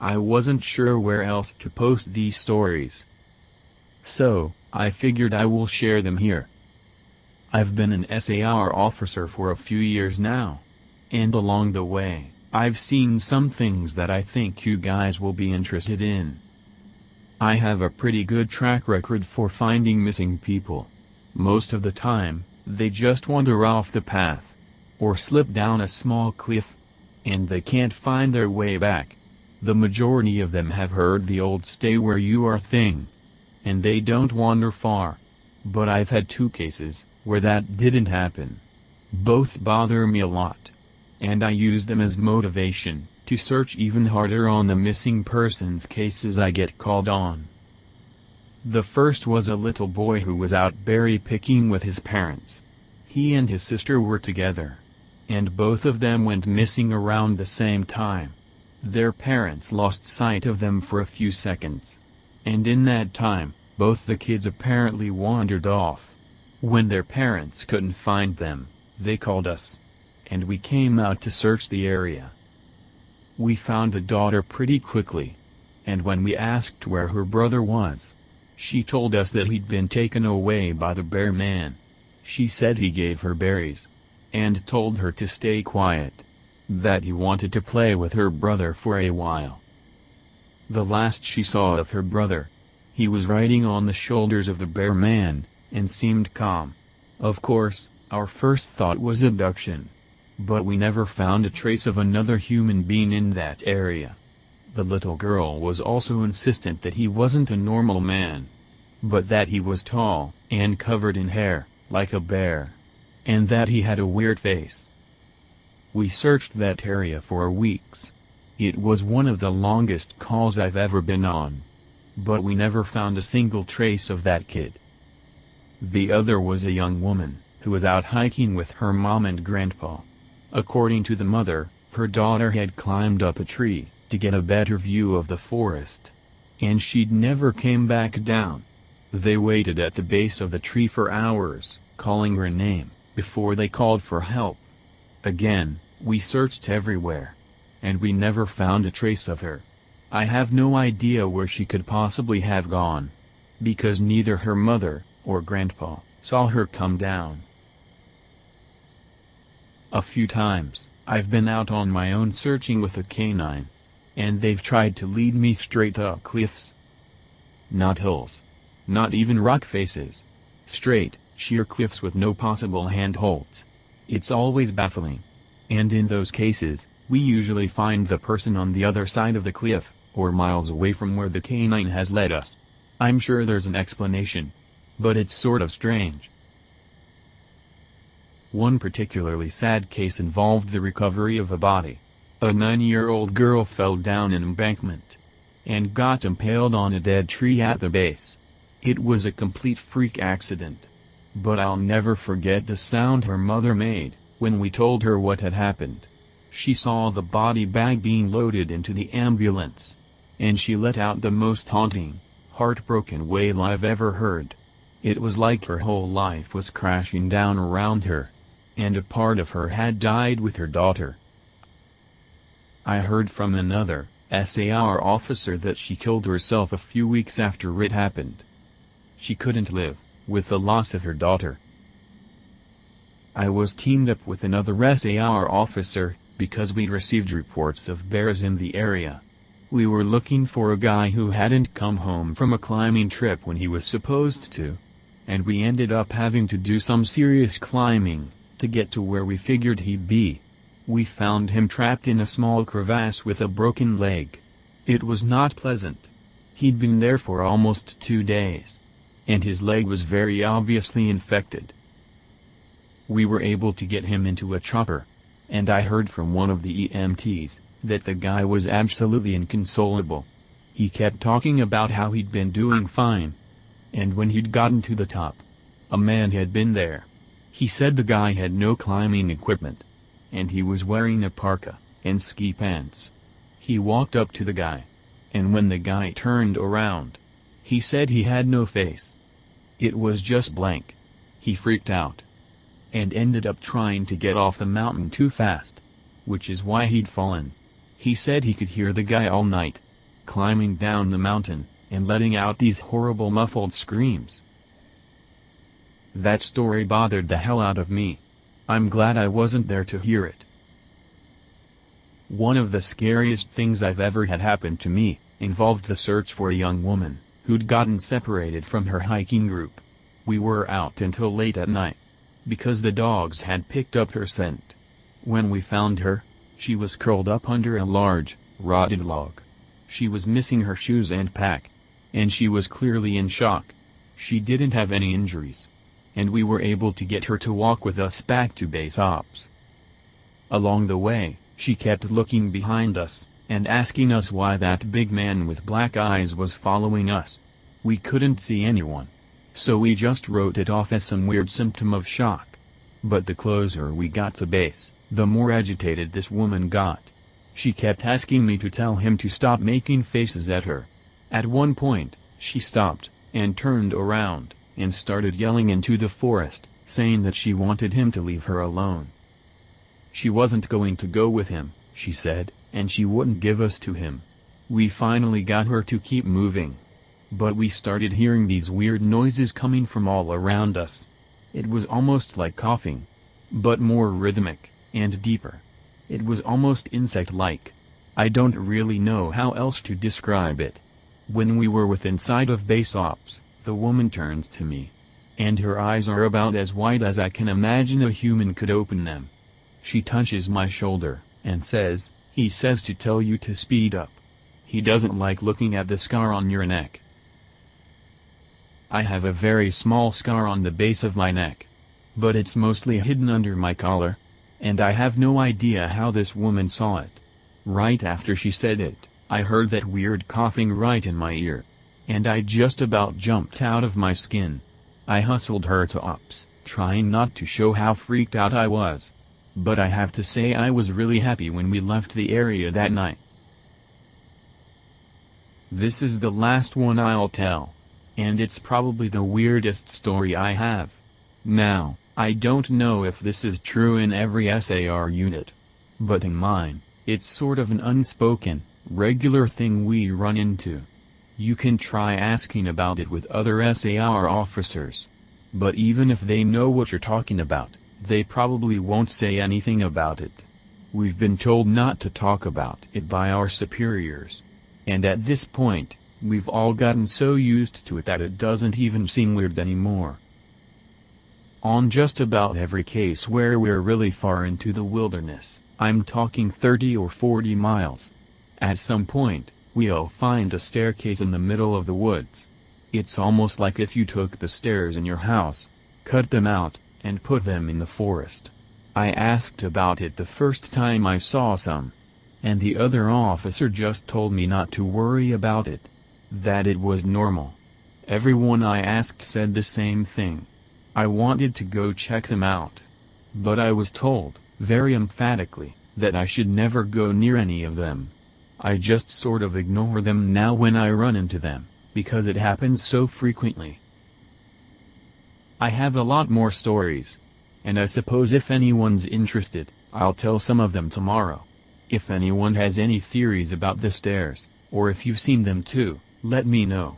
I wasn't sure where else to post these stories. So, I figured I will share them here. I've been an SAR officer for a few years now. And along the way, I've seen some things that I think you guys will be interested in. I have a pretty good track record for finding missing people. Most of the time, they just wander off the path. Or slip down a small cliff. And they can't find their way back. The majority of them have heard the old stay where you are thing. And they don't wander far. But I've had two cases, where that didn't happen. Both bother me a lot and I use them as motivation, to search even harder on the missing persons cases I get called on. The first was a little boy who was out berry picking with his parents. He and his sister were together. And both of them went missing around the same time. Their parents lost sight of them for a few seconds. And in that time, both the kids apparently wandered off. When their parents couldn't find them, they called us and we came out to search the area. We found the daughter pretty quickly. And when we asked where her brother was, she told us that he'd been taken away by the bear man. She said he gave her berries. And told her to stay quiet. That he wanted to play with her brother for a while. The last she saw of her brother, he was riding on the shoulders of the bear man, and seemed calm. Of course, our first thought was abduction. But we never found a trace of another human being in that area. The little girl was also insistent that he wasn't a normal man. But that he was tall, and covered in hair, like a bear. And that he had a weird face. We searched that area for weeks. It was one of the longest calls I've ever been on. But we never found a single trace of that kid. The other was a young woman, who was out hiking with her mom and grandpa. According to the mother, her daughter had climbed up a tree, to get a better view of the forest. And she'd never came back down. They waited at the base of the tree for hours, calling her name, before they called for help. Again, we searched everywhere. And we never found a trace of her. I have no idea where she could possibly have gone. Because neither her mother, or grandpa, saw her come down. A few times, I've been out on my own searching with a canine. And they've tried to lead me straight up cliffs. Not hills. Not even rock faces. Straight, sheer cliffs with no possible handholds. It's always baffling. And in those cases, we usually find the person on the other side of the cliff, or miles away from where the canine has led us. I'm sure there's an explanation. But it's sort of strange. One particularly sad case involved the recovery of a body. A nine-year-old girl fell down an embankment and got impaled on a dead tree at the base. It was a complete freak accident. But I'll never forget the sound her mother made, when we told her what had happened. She saw the body bag being loaded into the ambulance. And she let out the most haunting, heartbroken wail I've ever heard. It was like her whole life was crashing down around her and a part of her had died with her daughter. I heard from another, SAR officer that she killed herself a few weeks after it happened. She couldn't live, with the loss of her daughter. I was teamed up with another SAR officer, because we'd received reports of bears in the area. We were looking for a guy who hadn't come home from a climbing trip when he was supposed to. And we ended up having to do some serious climbing to get to where we figured he'd be. We found him trapped in a small crevasse with a broken leg. It was not pleasant. He'd been there for almost two days. And his leg was very obviously infected. We were able to get him into a chopper. And I heard from one of the EMTs, that the guy was absolutely inconsolable. He kept talking about how he'd been doing fine. And when he'd gotten to the top, a man had been there. He said the guy had no climbing equipment. And he was wearing a parka, and ski pants. He walked up to the guy. And when the guy turned around, he said he had no face. It was just blank. He freaked out. And ended up trying to get off the mountain too fast. Which is why he'd fallen. He said he could hear the guy all night, climbing down the mountain, and letting out these horrible muffled screams. That story bothered the hell out of me. I'm glad I wasn't there to hear it. One of the scariest things I've ever had happen to me, involved the search for a young woman, who'd gotten separated from her hiking group. We were out until late at night. Because the dogs had picked up her scent. When we found her, she was curled up under a large, rotted log. She was missing her shoes and pack. And she was clearly in shock. She didn't have any injuries and we were able to get her to walk with us back to base ops. Along the way, she kept looking behind us, and asking us why that big man with black eyes was following us. We couldn't see anyone. So we just wrote it off as some weird symptom of shock. But the closer we got to base, the more agitated this woman got. She kept asking me to tell him to stop making faces at her. At one point, she stopped, and turned around and started yelling into the forest, saying that she wanted him to leave her alone. She wasn't going to go with him, she said, and she wouldn't give us to him. We finally got her to keep moving. But we started hearing these weird noises coming from all around us. It was almost like coughing. But more rhythmic, and deeper. It was almost insect-like. I don't really know how else to describe it. When we were within sight of base ops, the woman turns to me. And her eyes are about as wide as I can imagine a human could open them. She touches my shoulder, and says, he says to tell you to speed up. He doesn't like looking at the scar on your neck. I have a very small scar on the base of my neck. But it's mostly hidden under my collar. And I have no idea how this woman saw it. Right after she said it, I heard that weird coughing right in my ear and I just about jumped out of my skin. I hustled her to ops, trying not to show how freaked out I was. But I have to say I was really happy when we left the area that night. This is the last one I'll tell. And it's probably the weirdest story I have. Now, I don't know if this is true in every SAR unit. But in mine, it's sort of an unspoken, regular thing we run into. You can try asking about it with other SAR officers. But even if they know what you're talking about, they probably won't say anything about it. We've been told not to talk about it by our superiors. And at this point, we've all gotten so used to it that it doesn't even seem weird anymore. On just about every case where we're really far into the wilderness, I'm talking 30 or 40 miles. At some point, we'll find a staircase in the middle of the woods. It's almost like if you took the stairs in your house, cut them out, and put them in the forest. I asked about it the first time I saw some. And the other officer just told me not to worry about it. That it was normal. Everyone I asked said the same thing. I wanted to go check them out. But I was told, very emphatically, that I should never go near any of them. I just sort of ignore them now when I run into them, because it happens so frequently. I have a lot more stories. And I suppose if anyone's interested, I'll tell some of them tomorrow. If anyone has any theories about the stairs, or if you've seen them too, let me know.